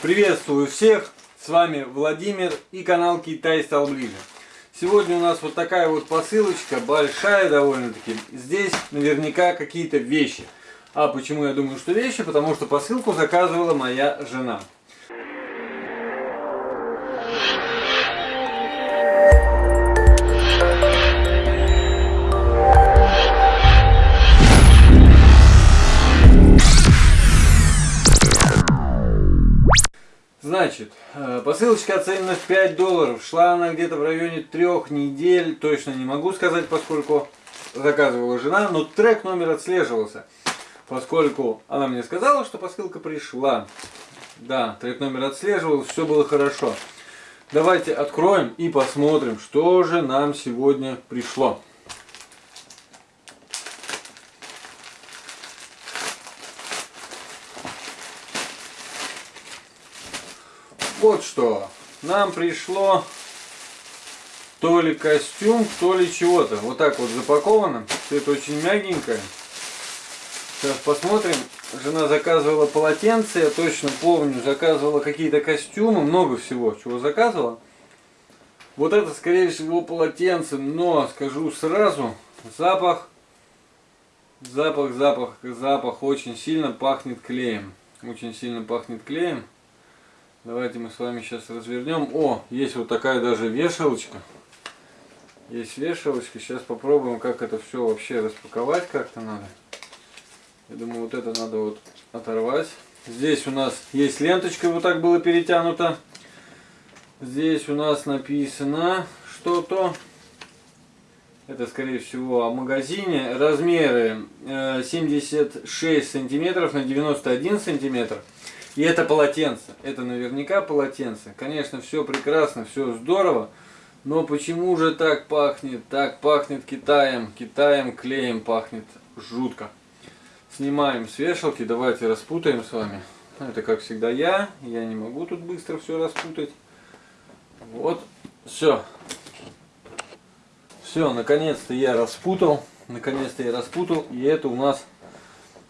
Приветствую всех, с вами Владимир и канал Китай стал ближе. Сегодня у нас вот такая вот посылочка, большая довольно-таки. Здесь наверняка какие-то вещи. А почему я думаю, что вещи? Потому что посылку заказывала моя жена. Значит, э, посылочка оценена в 5 долларов. Шла она где-то в районе трех недель. Точно не могу сказать, поскольку заказывала жена. Но трек номер отслеживался. Поскольку она мне сказала, что посылка пришла. Да, трек номер отслеживался, все было хорошо. Давайте откроем и посмотрим, что же нам сегодня пришло. Вот что. Нам пришло то ли костюм, то ли чего-то. Вот так вот запаковано. Все это очень мягенькое. Сейчас посмотрим. Жена заказывала полотенце, я точно помню. Заказывала какие-то костюмы, много всего, чего заказывала. Вот это, скорее всего, полотенце, но скажу сразу, запах, запах, запах, запах очень сильно пахнет клеем. Очень сильно пахнет клеем. Давайте мы с вами сейчас развернем. О, есть вот такая даже вешалочка. Есть вешалочка. Сейчас попробуем, как это все вообще распаковать как-то надо. Я думаю, вот это надо вот оторвать. Здесь у нас есть ленточка, вот так было перетянуто. Здесь у нас написано что-то. Это, скорее всего, о магазине. Размеры 76 э, сантиметров на 91 сантиметр. И это полотенце. Это наверняка полотенце. Конечно, все прекрасно, все здорово. Но почему же так пахнет? Так пахнет Китаем. Китаем клеем пахнет жутко. Снимаем с вешалки. Давайте распутаем с вами. Это как всегда я. Я не могу тут быстро все распутать. Вот. Все. Все, наконец-то я распутал. Наконец-то я распутал. И это у нас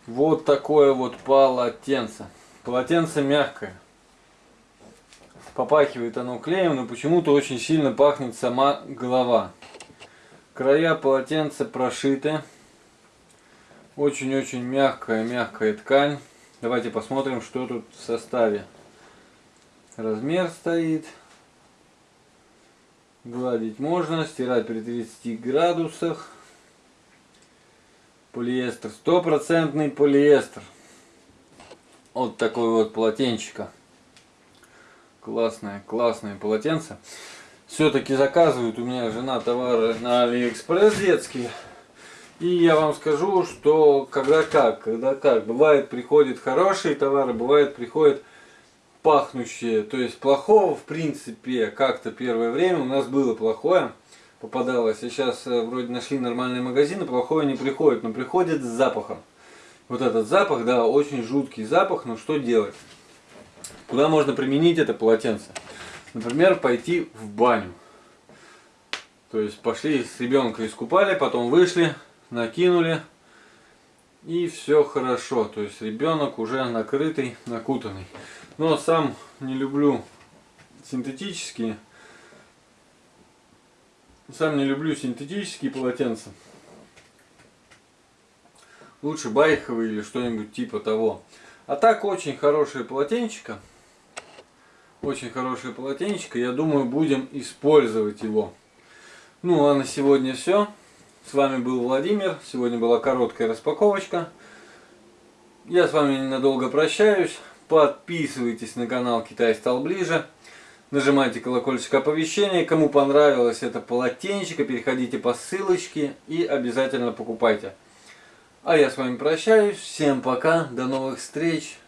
вот такое вот полотенце. Полотенце мягкое. Попахивает оно клеем, но почему-то очень сильно пахнет сама голова. Края полотенца прошиты. Очень-очень мягкая, мягкая ткань. Давайте посмотрим, что тут в составе. Размер стоит. Гладить можно, стирать при 30 градусах. Полиэстер, стопроцентный полиэстер. Вот такой вот полотенчика. Классное, классное полотенце. Все-таки заказывают у меня жена товары на Алиэкспресс детские. И я вам скажу, что когда как, когда как. Бывает приходят хорошие товары, бывает приходят пахнущие. То есть плохого в принципе как-то первое время у нас было плохое попадалось. А сейчас э, вроде нашли нормальные магазины, плохое не приходит, но приходит с запахом. Вот этот запах, да, очень жуткий запах, но что делать? Куда можно применить это полотенце? Например, пойти в баню. То есть пошли с ребенка искупали, потом вышли, накинули, и все хорошо. То есть ребенок уже накрытый, накутанный. Но сам не люблю синтетические. Сам не люблю синтетические полотенца лучше байховый или что-нибудь типа того. А так очень хорошее полотенчика. Очень хорошее полотенчика. Я думаю, будем использовать его. Ну а на сегодня все. С вами был Владимир. Сегодня была короткая распаковочка. Я с вами ненадолго прощаюсь. Подписывайтесь на канал Китай стал ближе. Нажимайте колокольчик оповещения. Кому понравилось это полотенчика, переходите по ссылочке и обязательно покупайте. А я с вами прощаюсь. Всем пока. До новых встреч.